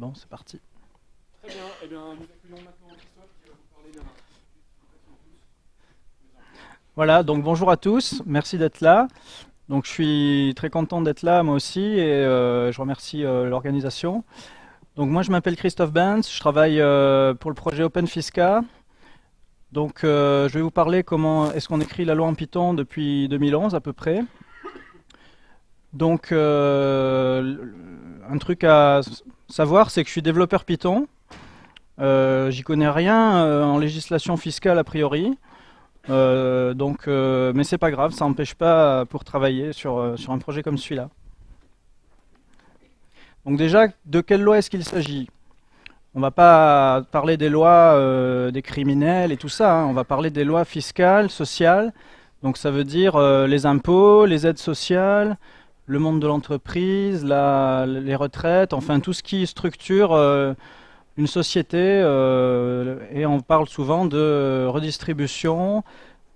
bon, c'est parti. Très bien, eh bien, nous accueillons maintenant Christophe qui va vous parler d'un... Voilà, donc bonjour à tous, merci d'être là. Donc je suis très content d'être là moi aussi et euh, je remercie euh, l'organisation. Donc moi je m'appelle Christophe Benz, je travaille euh, pour le projet Open Fisca. Donc je vais vous parler comment est-ce qu'on écrit la loi en Python depuis 2011 à peu près. Donc un truc à savoir c'est que je suis développeur Python. J'y connais rien en législation fiscale a priori. Euh, donc, euh, mais c'est pas grave, ça n'empêche pas pour travailler sur, euh, sur un projet comme celui-là. Donc déjà, de quelle loi est-ce qu'il s'agit? On va pas parler des lois des criminels et tout ça, hein. on va parler des lois fiscales, sociales. Donc ça veut dire les impôts, les aides sociales, le monde de l'entreprise, les retraites, enfin tout ce qui structure une société, euh, et on parle souvent de redistribution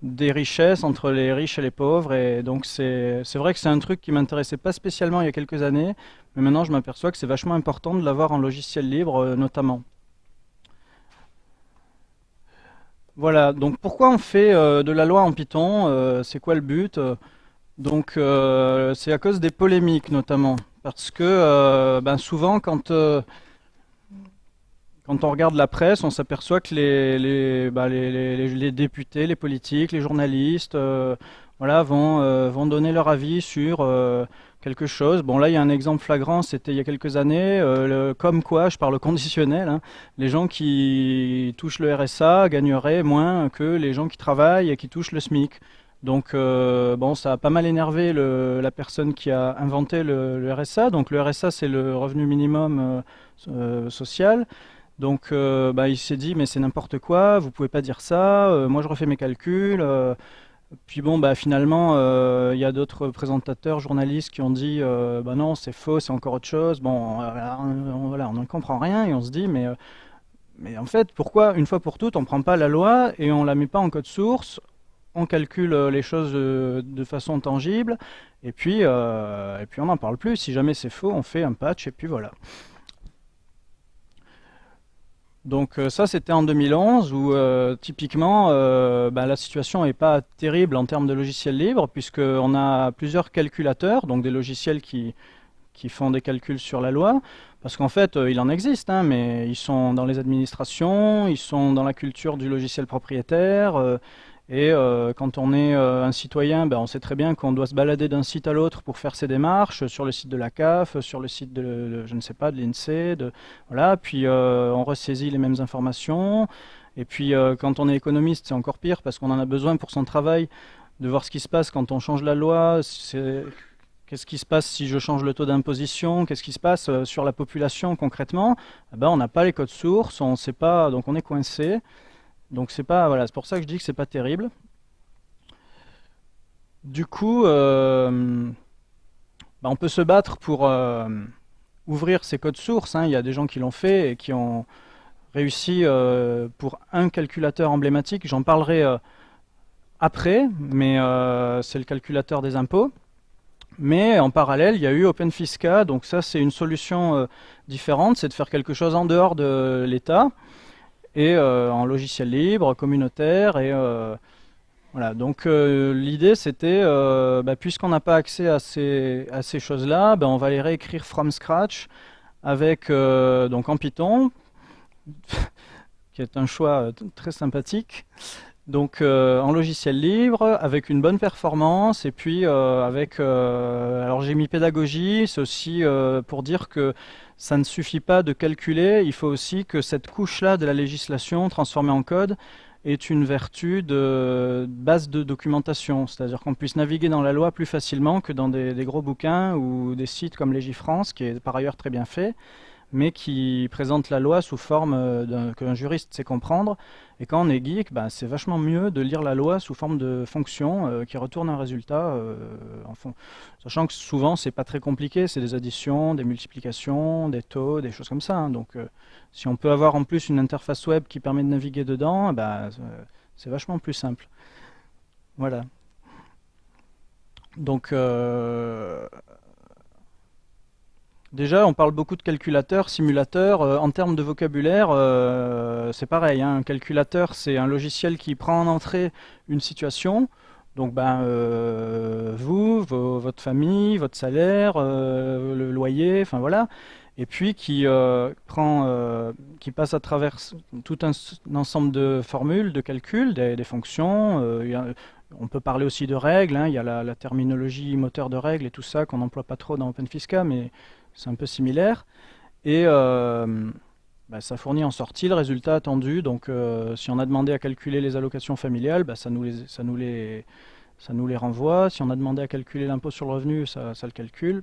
des richesses entre les riches et les pauvres. Et donc c'est vrai que c'est un truc qui m'intéressait pas spécialement il y a quelques années, mais maintenant je m'aperçois que c'est vachement important de l'avoir en logiciel libre euh, notamment. Voilà, donc pourquoi on fait euh, de la loi en Python C'est quoi le but Donc c'est à cause des polémiques notamment, parce que ben, souvent quand quand on regarde la presse, on s'aperçoit que les, les, bah, les, les, députés, les politiques, les journalistes euh, voilà, vont, euh, vont donner leur avis sur euh, quelque chose. Bon, là, il y a un exemple flagrant, c'était il y a quelques années, le, comme quoi, je parle conditionnel, hein, les gens qui touchent le RSA gagneraient moins que les gens qui travaillent et qui touchent le SMIC. Donc, bon, ça a pas mal énervé la personne qui a inventé le, RSA. Donc, le RSA, c'est le revenu minimum social. Donc euh, bah, il s'est dit mais c'est n'importe quoi, vous pouvez pas dire ça, euh, moi je refais mes calculs. Euh. puis bon bah finalement il y a d'autres présentateurs, journalistes qui ont dit bah non c'est faux, c'est encore autre chose. Bon on, voilà, on ne comprend rien et on se dit mais mais en fait pourquoi une fois pour toutes on prend pas la loi et on la met pas en code source, on calcule les choses de, façon tangible et puis et puis on n'en parle plus. Si jamais c'est faux, on fait un patch et puis voilà. Donc euh, ça c'était en 2011 où euh, typiquement euh, bah, la situation n'est pas terrible en termes de logiciels libres puisqu'on a plusieurs calculateurs, donc des logiciels qui, qui font des calculs sur la loi, parce qu'en fait il en existe, hein, mais ils sont dans les administrations, ils sont dans la culture du logiciel propriétaire, et euh, quand on est euh, un citoyen, ben, on sait très bien qu'on doit se balader d'un site à l'autre pour faire ses démarches, sur le site de la CAF, sur le site de, je ne sais pas, de l'INSEE, voilà, puis euh, on ressaisit les mêmes informations. Et puis quand on est économiste, c'est encore pire parce qu'on en a besoin pour son travail de voir ce qui se passe quand on change la loi. Qu'est-ce qui se passe si je change le taux d'imposition? Qu'est-ce qui se passe sur la population concrètement? Eh ben, On n'a pas les codes sources, on ne sait pas, donc on est coincé. Donc c'est pas voilà, pour ça que je dis que c'est pas terrible. Du coup, euh, bah, on peut se battre pour euh, ouvrir ces codes sources. Hein. Il y a des gens qui l'ont fait et qui ont réussi euh, pour un calculateur emblématique. J'en parlerai après, mais c'est le calculateur des impôts. Mais en parallèle, il y a eu OpenFisca, donc ça c'est une solution différente, c'est de faire quelque chose en dehors de l'État et euh, en logiciel libre, communautaire. Et euh, voilà. Donc euh, l'idée c'était, bah, puisqu'on n'a pas accès à ces, à ces choses-là, bah, on va les réécrire from scratch avec donc en Python, qui est un choix très sympathique. Donc en logiciel libre, avec une bonne performance, et puis avec... alors j'ai mis pédagogie, c'est aussi pour dire que ça ne suffit pas de calculer, il faut aussi que cette couche-là de la législation transformée en code est une vertu de base de documentation, c'est-à-dire qu'on puisse naviguer dans la loi plus facilement que dans des, des, gros bouquins ou des sites comme Légifrance, qui est par ailleurs très bien fait, mais qui présente la loi sous forme euh, qu'un juriste sait comprendre. Et quand on est geek, bah, c'est vachement mieux de lire la loi sous forme de fonction euh, qui retourne un résultat. Euh. Sachant que souvent, c'est pas très compliqué, c'est des additions, des multiplications, des taux, des choses comme ça. Hein. Donc, si on peut avoir en plus une interface web qui permet de naviguer dedans, bah, c'est vachement plus simple. Voilà. Donc, Déjà, on parle beaucoup de calculateurs, simulateurs. Euh, en termes de vocabulaire, euh, c'est pareil. Hein. Un calculateur, c'est un logiciel qui prend en entrée une situation. Donc, ben, euh, vous, votre famille, votre salaire, le loyer, enfin voilà. Et puis qui prend, qui passe à travers tout un, ensemble de formules, de calculs, des, fonctions. on peut parler aussi de règles. Hein. Il y a la, la, terminologie moteur de règles et tout ça qu'on n'emploie pas trop dans OpenFisca, mais c'est un peu similaire. Et euh, bah, ça fournit en sortie le résultat attendu. Donc euh, si on a demandé à calculer les allocations familiales, bah, ça, nous les, renvoie. Si on a demandé à calculer l'impôt sur le revenu, ça, le calcule.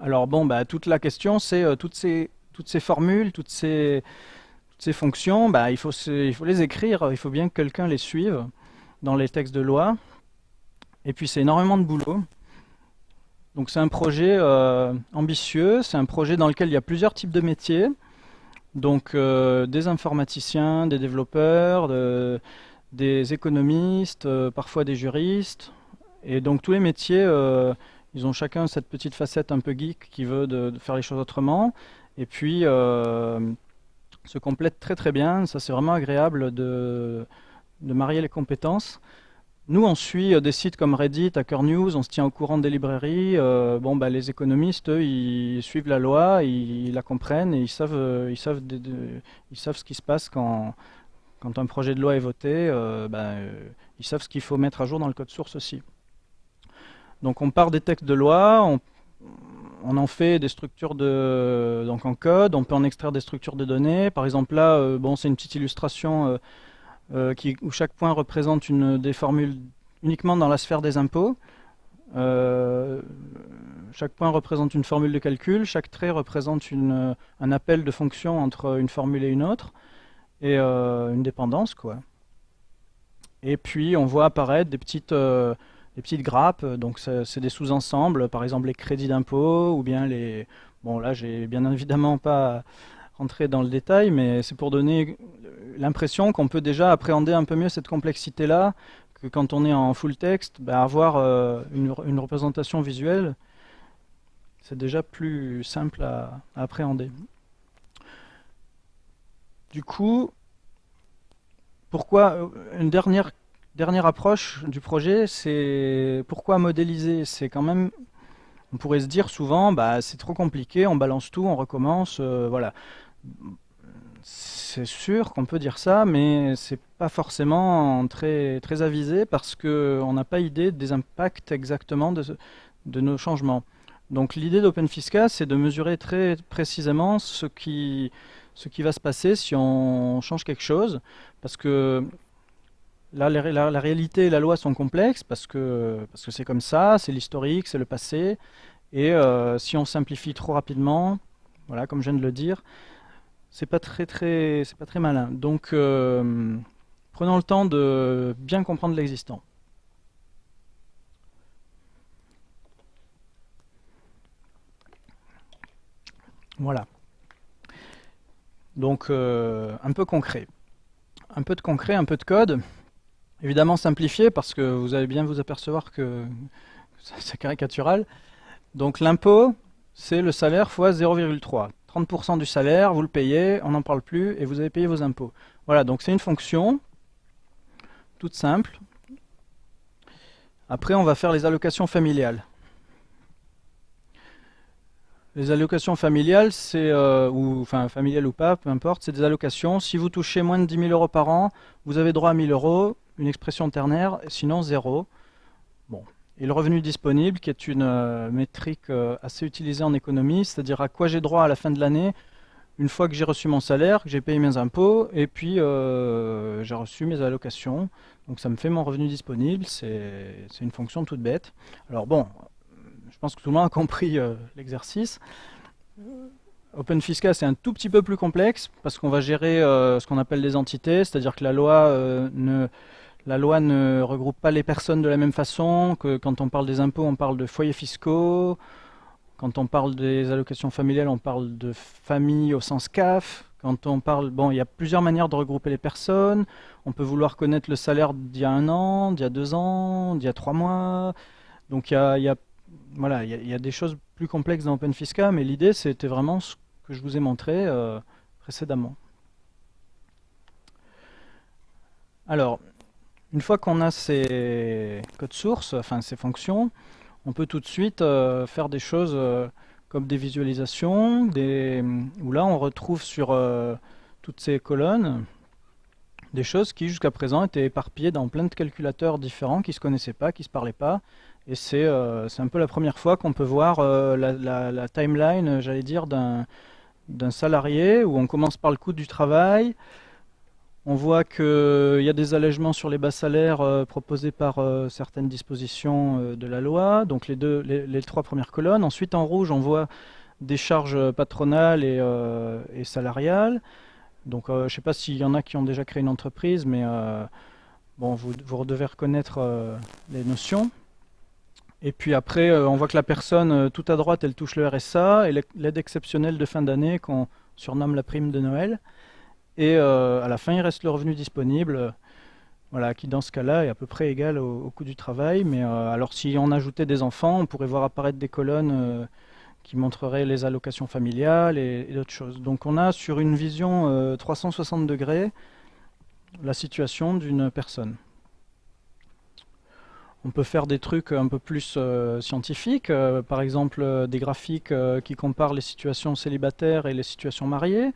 Alors bon, bah, toute la question, c'est euh, toutes, ces, formules, toutes ces, fonctions, il faut les écrire, il faut bien que quelqu'un les suive dans les textes de loi. Et puis c'est énormément de boulot. Donc c'est un projet euh, ambitieux, c'est un projet dans lequel il y a plusieurs types de métiers. Donc euh, des informaticiens, des développeurs, des économistes, euh, parfois des juristes. Et donc tous les métiers, ils ont chacun cette petite facette un peu geek qui veut de, faire les choses autrement. Et puis se complètent très très bien. Ça c'est vraiment agréable de marier les compétences. Nous, on suit euh, des sites comme Reddit, Hacker News, on se tient au courant des librairies. Euh, bon, bah, les économistes, eux, ils suivent la loi, ils, la comprennent et ils savent, euh, ils, savent ils savent ce qui se passe quand, un projet de loi est voté. Bah, ils savent ce qu'il faut mettre à jour dans le code source aussi. Donc on part des textes de loi, on, on en fait des structures de, donc en code, on peut en extraire des structures de données. Par exemple là, bon, c'est une petite illustration euh, où chaque point représente une des formules uniquement dans la sphère des impôts. Euh, chaque point représente une formule de calcul, chaque trait représente une, un appel de fonction entre une formule et une autre, et euh, une dépendance. quoi. Et puis on voit apparaître des petites, des petites grappes, donc c'est des sous-ensembles, par exemple les crédits d'impôt, ou bien les... Bon là j'ai bien évidemment pas rentrer dans le détail, mais c'est pour donner l'impression qu'on peut déjà appréhender un peu mieux cette complexité-là, que quand on est en full text, bah, avoir euh, une, représentation visuelle, c'est déjà plus simple à, appréhender. Du coup, pourquoi euh, une dernière, dernière approche du projet, c'est pourquoi modéliser? C'est quand même on pourrait se dire souvent, bah, c'est trop compliqué, on balance tout, on recommence, euh, voilà c'est sûr qu'on peut dire ça, mais c'est pas forcément très, très avisé parce qu'on n'a pas idée des impacts exactement de, nos changements. Donc l'idée d'OpenFisca, c'est de mesurer très précisément ce qui, ce qui va se passer si on change quelque chose, parce que là, la, la, réalité et la loi sont complexes, parce que parce que c'est comme ça, c'est l'historique, c'est le passé, et euh, si on simplifie trop rapidement, voilà, comme je viens de le dire, c'est pas très très c'est pas très malin. Donc euh, prenons le temps de bien comprendre l'existant. Voilà. Donc euh, un peu concret. Un peu de concret, un peu de code. Évidemment simplifié parce que vous allez bien vous apercevoir que c'est caricatural. Donc l'impôt, c'est le salaire fois 0,3. 30% du salaire, vous le payez, on n'en parle plus, et vous avez payé vos impôts. Voilà, donc c'est une fonction, toute simple. Après, on va faire les allocations familiales. Les allocations familiales, c'est, euh, ou enfin familiales ou pas, peu importe, c'est des allocations. Si vous touchez moins de 10 000 euros par an, vous avez droit à 1000 euros, une expression ternaire, sinon zéro. Bon, et le revenu disponible, qui est une euh, métrique euh, assez utilisée en économie, c'est-à-dire à quoi j'ai droit à la fin de l'année, une fois que j'ai reçu mon salaire, que j'ai payé mes impôts, et puis euh, j'ai reçu mes allocations. Donc ça me fait mon revenu disponible, c'est une fonction toute bête. Alors bon, je pense que tout le monde a compris l'exercice. OpenFisca, c'est un tout petit peu plus complexe, parce qu'on va gérer ce qu'on appelle des entités, c'est-à-dire que la loi ne la loi ne regroupe pas les personnes de la même façon, que quand on parle des impôts, on parle de foyers fiscaux, quand on parle des allocations familiales, on parle de famille au sens CAF, quand on parle, bon, il y a plusieurs manières de regrouper les personnes, on peut vouloir connaître le salaire d'il y a un an, d'il y a deux ans, d'il y a trois mois, donc il y a, voilà, il y, a des choses plus complexes dans OpenFisca, mais l'idée c'était vraiment ce que je vous ai montré précédemment. Alors, une fois qu'on a ces codes sources, enfin ces fonctions, on peut tout de suite euh, faire des choses euh, comme des visualisations, où là on retrouve sur euh, toutes ces colonnes des choses qui jusqu'à présent étaient éparpillées dans plein de calculateurs différents qui ne se connaissaient pas, qui ne se parlaient pas. Et c'est un peu la première fois qu'on peut voir la, la, timeline, j'allais dire, d'un salarié où on commence par le coût du travail, on voit qu'il y a des allègements sur les bas salaires euh, proposés par euh, certaines dispositions euh, de la loi, donc les, trois premières colonnes. Ensuite, en rouge, on voit des charges patronales et, salariales. Donc, je ne sais pas s'il y en a qui ont déjà créé une entreprise, mais vous, devez reconnaître les notions. Et puis après, on voit que la personne, tout à droite, elle touche le RSA et l'aide exceptionnelle de fin d'année qu'on surnomme la prime de Noël. Et euh, à la fin, il reste le revenu disponible, voilà, qui dans ce cas-là est à peu près égal au, coût du travail. Mais euh, alors si on ajoutait des enfants, on pourrait voir apparaître des colonnes euh, qui montreraient les allocations familiales et, d'autres choses. Donc on a sur une vision 360 degrés la situation d'une personne. On peut faire des trucs un peu plus scientifiques, par exemple des graphiques qui comparent les situations célibataires et les situations mariées.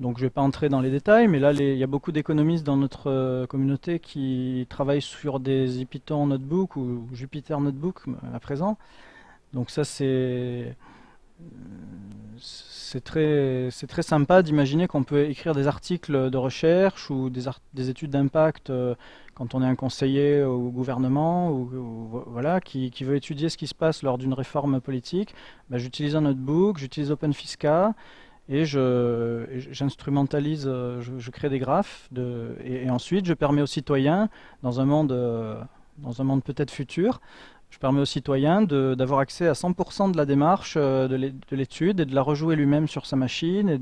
Donc je ne vais pas entrer dans les détails, mais là il y a beaucoup d'économistes dans notre euh, communauté qui travaillent sur des Python Notebook ou Jupyter Notebook euh, à présent. Donc ça c'est très, sympa d'imaginer qu'on peut écrire des articles de recherche ou des, des études d'impact euh, quand on est un conseiller au gouvernement ou, voilà, qui, veut étudier ce qui se passe lors d'une réforme politique. Bah, j'utilise un notebook, j'utilise OpenFisca et j'instrumentalise, euh, je, crée des graphes, et, ensuite je permets aux citoyens, dans un monde, euh, monde peut-être futur, je permets aux citoyens d'avoir accès à 100% de la démarche euh, de l'étude et de la rejouer lui-même sur sa machine et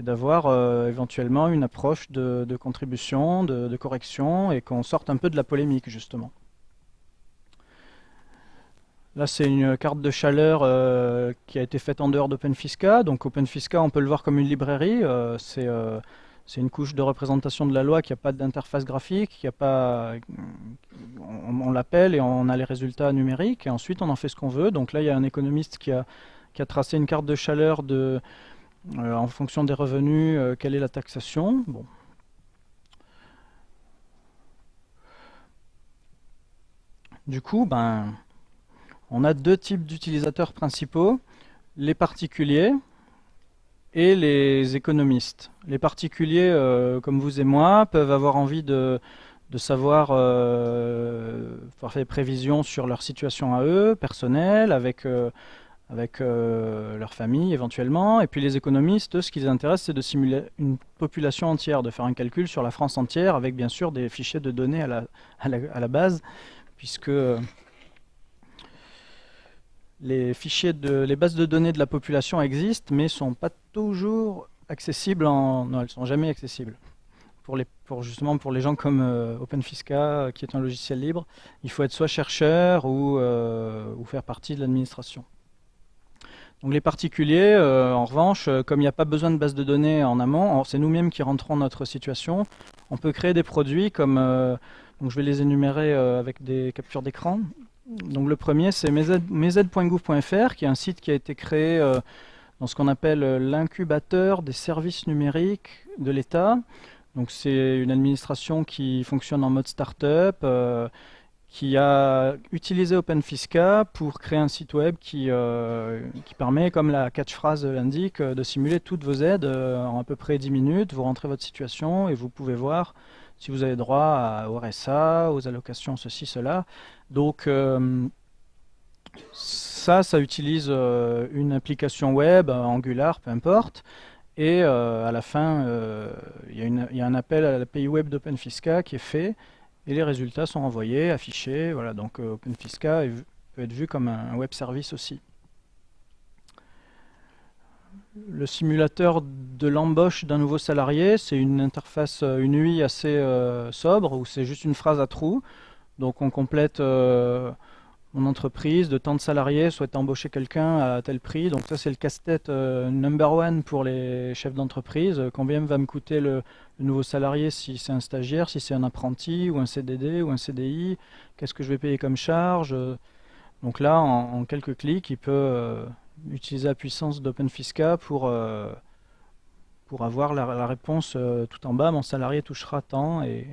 d'avoir éventuellement une approche de, contribution, de, de correction et qu'on sorte un peu de la polémique justement. Là, c'est une carte de chaleur euh, qui a été faite en dehors d'OpenFisca. Donc OpenFisca, on peut le voir comme une librairie. Euh, euh, c'est une couche de représentation de la loi qui n'a pas d'interface graphique, qui a pas, on, l'appelle et on a les résultats numériques. Et ensuite, on en fait ce qu'on veut. Donc là, il y a un économiste qui a, tracé une carte de chaleur en fonction des revenus, quelle est la taxation. Du coup, ben, on a deux types d'utilisateurs principaux, les particuliers et les économistes. Les particuliers, euh, comme vous et moi, peuvent avoir envie de, savoir euh, faire des prévisions sur leur situation à eux, personnelle, avec, euh, leur famille éventuellement. Et puis les économistes, ce qui les intéresse, c'est de simuler une population entière, de faire un calcul sur la France entière, avec bien sûr des fichiers de données à la, à la base, puisque les fichiers les bases de données de la population existent, mais sont pas toujours accessibles en, non, elles sont jamais accessibles. Pour les, justement pour les gens comme euh, OpenFisca, qui est un logiciel libre, il faut être soit chercheur ou, euh, faire partie de l'administration. Donc les particuliers, euh, en revanche, comme il n'y a pas besoin de base de données en amont, c'est nous-mêmes qui rentrons notre situation, on peut créer des produits comme, donc je vais les énumérer avec des captures d'écran. Donc le premier, c'est mez.gouv.fr, qui est un site qui a été créé euh, dans ce qu'on appelle euh, l'incubateur des services numériques de l'État. Donc c'est une administration qui fonctionne en mode start-up, euh, qui a utilisé OpenFisca pour créer un site web qui, qui permet, comme la catchphrase l'indique, de simuler toutes vos aides en à peu près 10 minutes. Vous rentrez votre situation et vous pouvez voir si vous avez droit au RSA, aux allocations, ceci, cela. Donc euh, ça, ça utilise euh, une application web, Angular, peu importe. Et euh, à la fin, il y, a un appel à l'API web d'OpenFisca qui est fait et les résultats sont envoyés, affichés. Voilà, donc OpenFisca peut être vu comme un web service aussi le simulateur de l'embauche d'un nouveau salarié, c'est une interface, euh, une UI assez euh, sobre, où c'est juste une phrase à trous. Donc on complète, euh, mon entreprise de tant de salariés souhaite embaucher quelqu'un à tel prix. Donc ça c'est le casse-tête euh, number one pour les chefs d'entreprise. Combien va me coûter le, nouveau salarié si c'est un stagiaire, si c'est un apprenti ou un CDD ou un CDI Qu'est-ce que je vais payer comme charge? Donc là en, quelques clics il peut utiliser la puissance d'OpenFisca pour, euh, pour avoir la, réponse tout en bas. Mon salarié touchera tant et